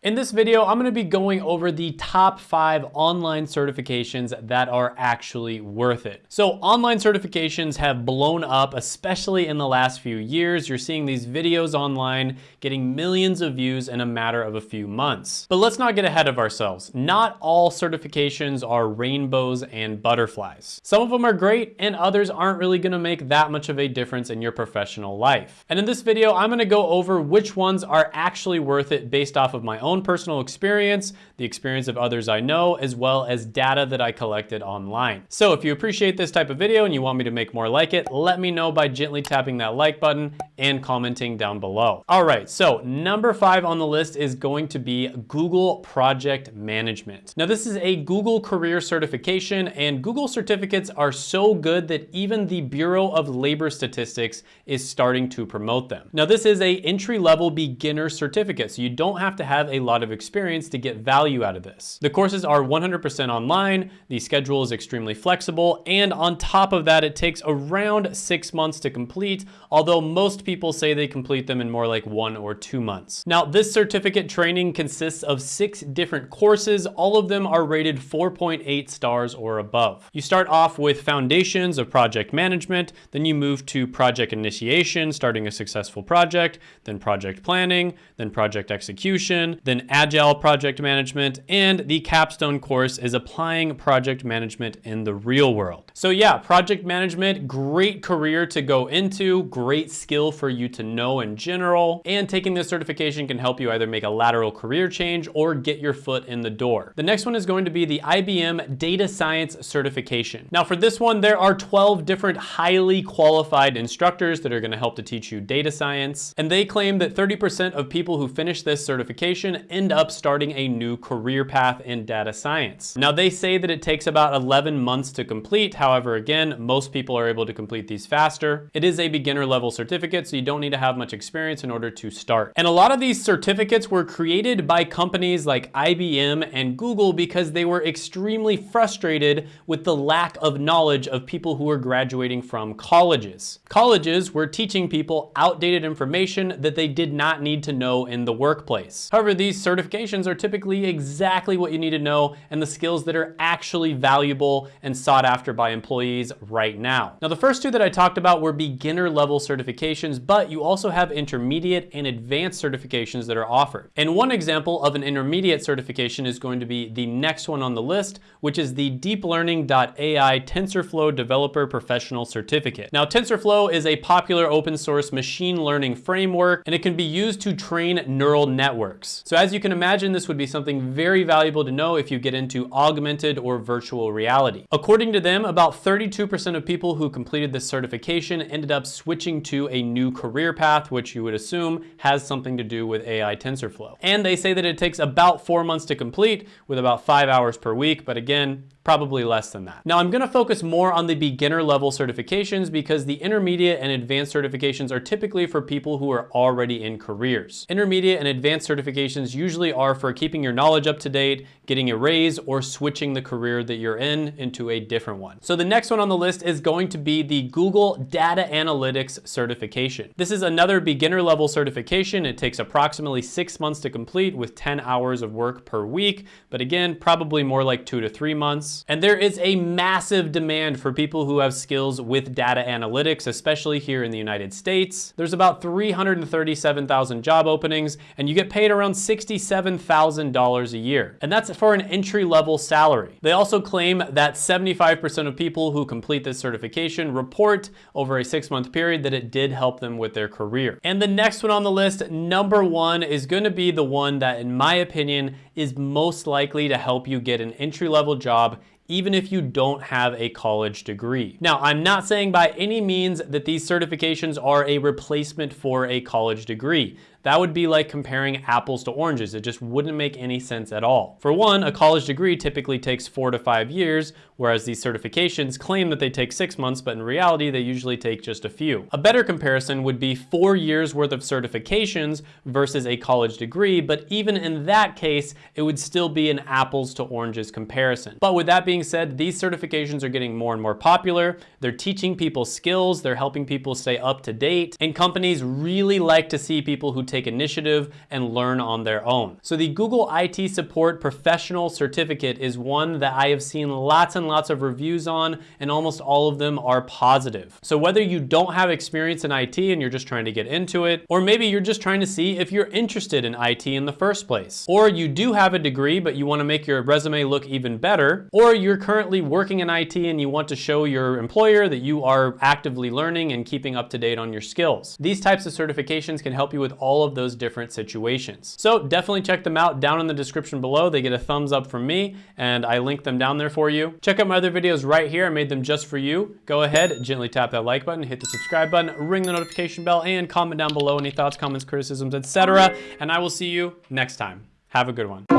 In this video, I'm gonna be going over the top five online certifications that are actually worth it. So online certifications have blown up, especially in the last few years. You're seeing these videos online getting millions of views in a matter of a few months. But let's not get ahead of ourselves. Not all certifications are rainbows and butterflies. Some of them are great and others aren't really gonna make that much of a difference in your professional life. And in this video, I'm gonna go over which ones are actually worth it based off of my own own personal experience, the experience of others I know, as well as data that I collected online. So if you appreciate this type of video and you want me to make more like it, let me know by gently tapping that like button and commenting down below. All right, so number five on the list is going to be Google Project Management. Now this is a Google career certification and Google certificates are so good that even the Bureau of Labor Statistics is starting to promote them. Now this is a entry-level beginner certificate, so you don't have to have a a lot of experience to get value out of this. The courses are 100% online, the schedule is extremely flexible, and on top of that, it takes around six months to complete, although most people say they complete them in more like one or two months. Now, this certificate training consists of six different courses. All of them are rated 4.8 stars or above. You start off with foundations of project management, then you move to project initiation, starting a successful project, then project planning, then project execution, then agile project management, and the capstone course is applying project management in the real world. So yeah, project management, great career to go into, great skill for you to know in general, and taking this certification can help you either make a lateral career change or get your foot in the door. The next one is going to be the IBM Data Science Certification. Now for this one, there are 12 different highly qualified instructors that are gonna help to teach you data science, and they claim that 30% of people who finish this certification end up starting a new career path in data science. Now they say that it takes about 11 months to complete. However, again, most people are able to complete these faster. It is a beginner level certificate, so you don't need to have much experience in order to start. And a lot of these certificates were created by companies like IBM and Google because they were extremely frustrated with the lack of knowledge of people who were graduating from colleges. Colleges were teaching people outdated information that they did not need to know in the workplace. However, these certifications are typically exactly what you need to know and the skills that are actually valuable and sought after by employees right now. Now, the first two that I talked about were beginner level certifications, but you also have intermediate and advanced certifications that are offered. And one example of an intermediate certification is going to be the next one on the list, which is the Deep Learning.ai TensorFlow Developer Professional Certificate. Now, TensorFlow is a popular open source machine learning framework, and it can be used to train neural networks. So as you can imagine, this would be something very valuable to know if you get into augmented or virtual reality. According to them, about 32% of people who completed this certification ended up switching to a new career path, which you would assume has something to do with AI TensorFlow. And they say that it takes about four months to complete with about five hours per week. But again, probably less than that. Now I'm gonna focus more on the beginner level certifications because the intermediate and advanced certifications are typically for people who are already in careers. Intermediate and advanced certifications usually are for keeping your knowledge up to date, getting a raise, or switching the career that you're in into a different one. So the next one on the list is going to be the Google Data Analytics certification. This is another beginner level certification. It takes approximately six months to complete with 10 hours of work per week, but again, probably more like two to three months. And there is a massive demand for people who have skills with data analytics, especially here in the United States. There's about 337,000 job openings, and you get paid around $67,000 a year. And that's for an entry-level salary. They also claim that 75% of people who complete this certification report over a six-month period that it did help them with their career. And the next one on the list, number one, is gonna be the one that, in my opinion, is most likely to help you get an entry-level job even if you don't have a college degree. Now, I'm not saying by any means that these certifications are a replacement for a college degree. That would be like comparing apples to oranges. It just wouldn't make any sense at all. For one, a college degree typically takes four to five years, whereas these certifications claim that they take six months, but in reality, they usually take just a few. A better comparison would be four years worth of certifications versus a college degree, but even in that case, it would still be an apples to oranges comparison. But with that being said, these certifications are getting more and more popular. They're teaching people skills, they're helping people stay up to date, and companies really like to see people who take initiative and learn on their own. So the Google IT Support Professional Certificate is one that I have seen lots and lots of reviews on, and almost all of them are positive. So whether you don't have experience in IT and you're just trying to get into it, or maybe you're just trying to see if you're interested in IT in the first place, or you do have a degree but you want to make your resume look even better, or you're currently working in IT and you want to show your employer that you are actively learning and keeping up to date on your skills. These types of certifications can help you with all of those different situations. So definitely check them out down in the description below. They get a thumbs up from me and I link them down there for you. Check out my other videos right here. I made them just for you. Go ahead, gently tap that like button, hit the subscribe button, ring the notification bell, and comment down below any thoughts, comments, criticisms, etc. And I will see you next time. Have a good one.